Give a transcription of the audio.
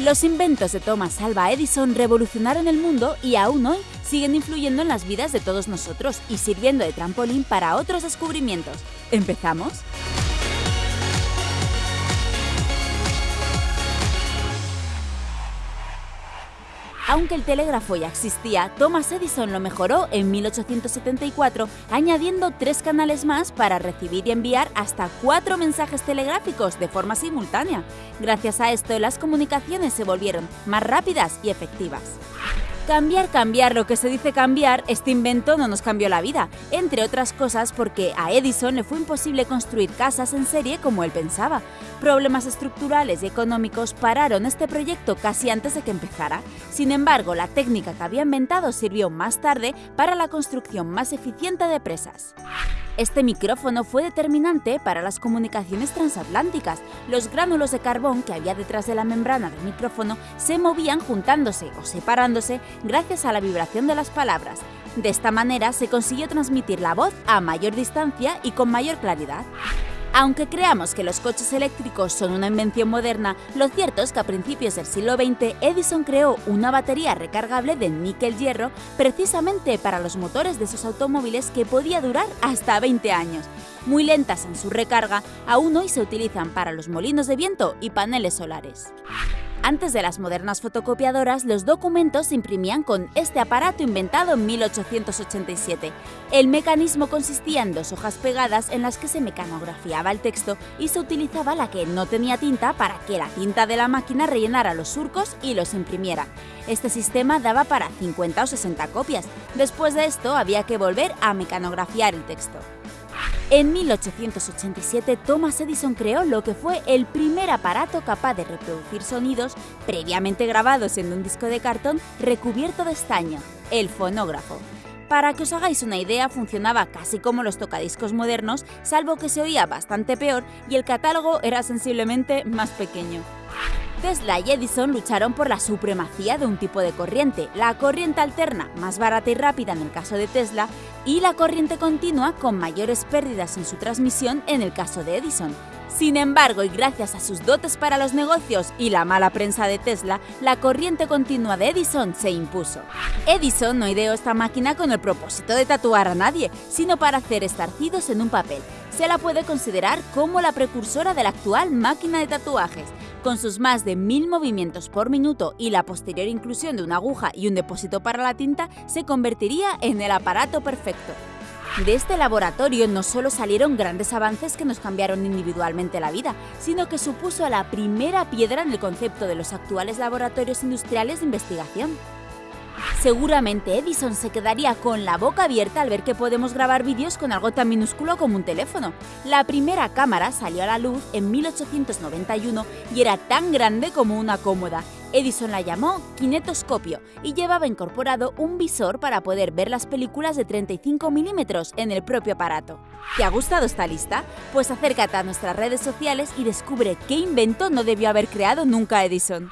Los inventos de Thomas Alva Edison revolucionaron el mundo y aún hoy siguen influyendo en las vidas de todos nosotros y sirviendo de trampolín para otros descubrimientos. ¿Empezamos? Aunque el telégrafo ya existía, Thomas Edison lo mejoró en 1874, añadiendo tres canales más para recibir y enviar hasta cuatro mensajes telegráficos de forma simultánea. Gracias a esto, las comunicaciones se volvieron más rápidas y efectivas. Cambiar, cambiar, lo que se dice cambiar, este invento no nos cambió la vida, entre otras cosas porque a Edison le fue imposible construir casas en serie como él pensaba. Problemas estructurales y económicos pararon este proyecto casi antes de que empezara. Sin embargo, la técnica que había inventado sirvió más tarde para la construcción más eficiente de presas. Este micrófono fue determinante para las comunicaciones transatlánticas. Los gránulos de carbón que había detrás de la membrana del micrófono se movían juntándose o separándose gracias a la vibración de las palabras. De esta manera se consiguió transmitir la voz a mayor distancia y con mayor claridad. Aunque creamos que los coches eléctricos son una invención moderna, lo cierto es que a principios del siglo XX Edison creó una batería recargable de níquel-hierro precisamente para los motores de sus automóviles que podía durar hasta 20 años. Muy lentas en su recarga, aún hoy se utilizan para los molinos de viento y paneles solares. Antes de las modernas fotocopiadoras, los documentos se imprimían con este aparato inventado en 1887. El mecanismo consistía en dos hojas pegadas en las que se mecanografiaba el texto y se utilizaba la que no tenía tinta para que la tinta de la máquina rellenara los surcos y los imprimiera. Este sistema daba para 50 o 60 copias. Después de esto había que volver a mecanografiar el texto. En 1887, Thomas Edison creó lo que fue el primer aparato capaz de reproducir sonidos previamente grabados en un disco de cartón recubierto de estaño, el fonógrafo. Para que os hagáis una idea, funcionaba casi como los tocadiscos modernos, salvo que se oía bastante peor y el catálogo era sensiblemente más pequeño. Tesla y Edison lucharon por la supremacía de un tipo de corriente, la corriente alterna, más barata y rápida en el caso de Tesla, y la corriente continua, con mayores pérdidas en su transmisión en el caso de Edison. Sin embargo, y gracias a sus dotes para los negocios y la mala prensa de Tesla, la corriente continua de Edison se impuso. Edison no ideó esta máquina con el propósito de tatuar a nadie, sino para hacer estarcidos en un papel. Se la puede considerar como la precursora de la actual máquina de tatuajes. Con sus más de mil movimientos por minuto y la posterior inclusión de una aguja y un depósito para la tinta, se convertiría en el aparato perfecto. De este laboratorio no solo salieron grandes avances que nos cambiaron individualmente la vida, sino que supuso la primera piedra en el concepto de los actuales laboratorios industriales de investigación. Seguramente Edison se quedaría con la boca abierta al ver que podemos grabar vídeos con algo tan minúsculo como un teléfono. La primera cámara salió a la luz en 1891 y era tan grande como una cómoda. Edison la llamó kinetoscopio y llevaba incorporado un visor para poder ver las películas de 35 milímetros en el propio aparato. ¿Te ha gustado esta lista? Pues acércate a nuestras redes sociales y descubre qué invento no debió haber creado nunca Edison.